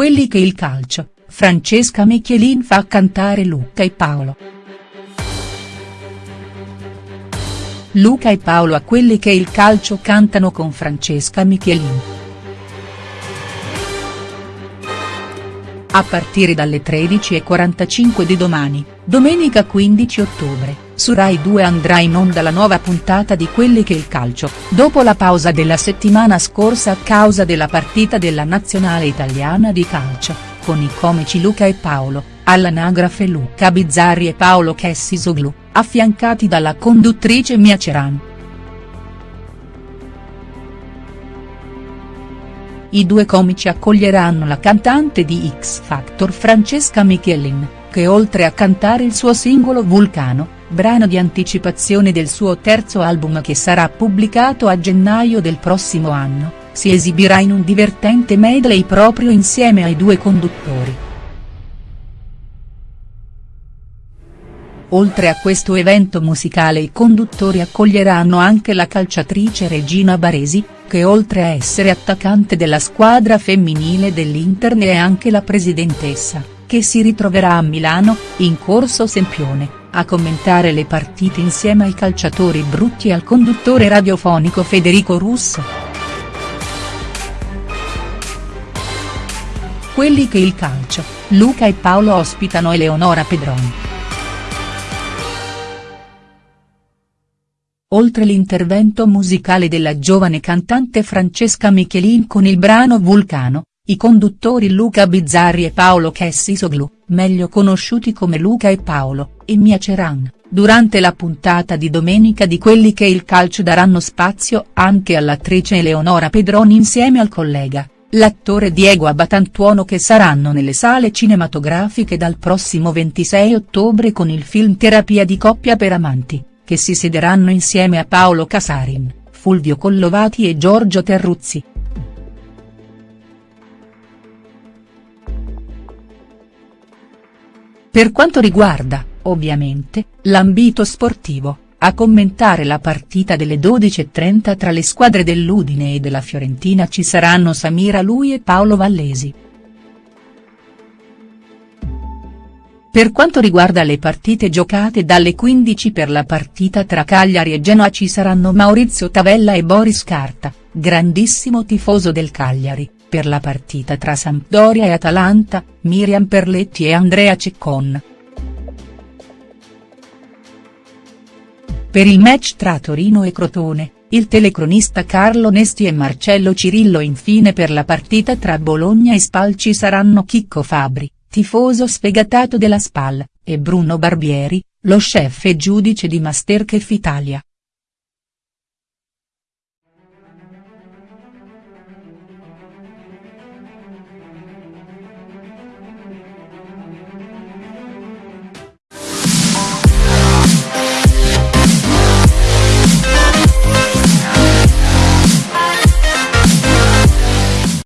quelli che il calcio, Francesca Michelin fa cantare Luca e Paolo. Luca e Paolo a quelli che il calcio cantano con Francesca Michelin. A partire dalle 13.45 di domani, domenica 15 ottobre, su Rai 2 andrà in onda la nuova puntata di Quelli che il calcio, dopo la pausa della settimana scorsa a causa della partita della nazionale italiana di calcio, con i comici Luca e Paolo, all'anagrafe Luca Bizzarri e Paolo Chessisoglu, affiancati dalla conduttrice Mia Ceran. I due comici accoglieranno la cantante di X Factor Francesca Michelin, che oltre a cantare il suo singolo Vulcano, brano di anticipazione del suo terzo album che sarà pubblicato a gennaio del prossimo anno, si esibirà in un divertente medley proprio insieme ai due conduttori. Oltre a questo evento musicale i conduttori accoglieranno anche la calciatrice Regina Baresi, che oltre a essere attaccante della squadra femminile dell'Inter ne è anche la presidentessa, che si ritroverà a Milano, in corso Sempione, a commentare le partite insieme ai calciatori brutti e al conduttore radiofonico Federico Russo. Quelli che il calcio, Luca e Paolo ospitano Eleonora Pedroni. Oltre l'intervento musicale della giovane cantante Francesca Michelin con il brano Vulcano, i conduttori Luca Bizzarri e Paolo Chessisoglu, meglio conosciuti come Luca e Paolo, e Mia Ceran, durante la puntata di domenica di Quelli che il calcio daranno spazio anche all'attrice Eleonora Pedroni insieme al collega, l'attore Diego Abatantuono che saranno nelle sale cinematografiche dal prossimo 26 ottobre con il film Terapia di coppia per amanti che si siederanno insieme a Paolo Casarin, Fulvio Collovati e Giorgio Terruzzi. Per quanto riguarda, ovviamente, l'ambito sportivo, a commentare la partita delle 12.30 tra le squadre dell'Udine e della Fiorentina ci saranno Samira Lui e Paolo Vallesi. Per quanto riguarda le partite giocate dalle 15 per la partita tra Cagliari e Genoa ci saranno Maurizio Tavella e Boris Carta, grandissimo tifoso del Cagliari, per la partita tra Sampdoria e Atalanta, Miriam Perletti e Andrea Ceccon. Per il match tra Torino e Crotone, il telecronista Carlo Nesti e Marcello Cirillo infine per la partita tra Bologna e Spal ci saranno Chicco Fabri, tifoso sfegatato della SPAL, e Bruno Barbieri, lo chef e giudice di Masterchef Italia.